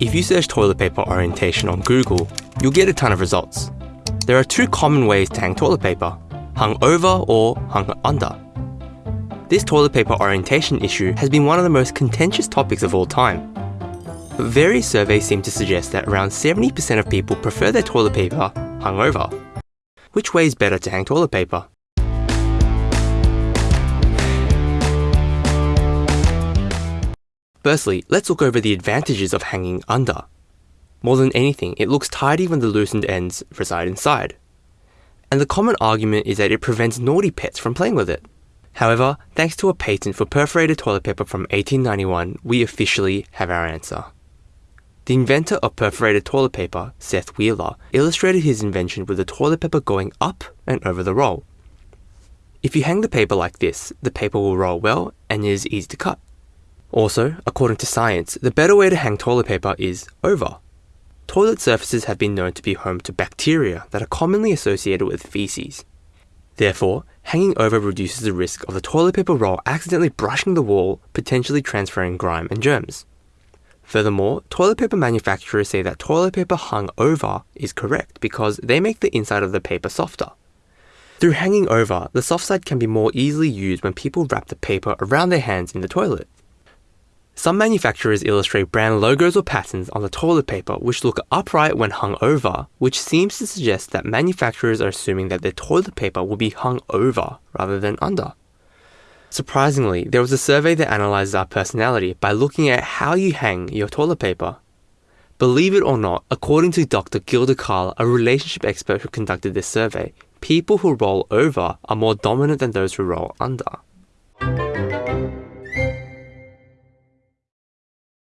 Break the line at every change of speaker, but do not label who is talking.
If you search toilet paper orientation on Google, you'll get a ton of results. There are two common ways to hang toilet paper, hung over or hung under. This toilet paper orientation issue has been one of the most contentious topics of all time. But various surveys seem to suggest that around 70% of people prefer their toilet paper hung over. Which way is better to hang toilet paper? Firstly, let's look over the advantages of hanging under. More than anything, it looks tidy when the loosened ends reside inside. And the common argument is that it prevents naughty pets from playing with it. However, thanks to a patent for perforated toilet paper from 1891, we officially have our answer. The inventor of perforated toilet paper, Seth Wheeler, illustrated his invention with the toilet paper going up and over the roll. If you hang the paper like this, the paper will roll well and is easy to cut. Also, according to science, the better way to hang toilet paper is over. Toilet surfaces have been known to be home to bacteria that are commonly associated with feces. Therefore, hanging over reduces the risk of the toilet paper roll accidentally brushing the wall, potentially transferring grime and germs. Furthermore, toilet paper manufacturers say that toilet paper hung over is correct because they make the inside of the paper softer. Through hanging over, the soft side can be more easily used when people wrap the paper around their hands in the toilet. Some manufacturers illustrate brand logos or patterns on the toilet paper which look upright when hung over, which seems to suggest that manufacturers are assuming that their toilet paper will be hung over rather than under. Surprisingly, there was a survey that analyzes our personality by looking at how you hang your toilet paper. Believe it or not, according to Dr. Gilda Carle, a relationship expert who conducted this survey, people who roll over are more dominant than those who roll under.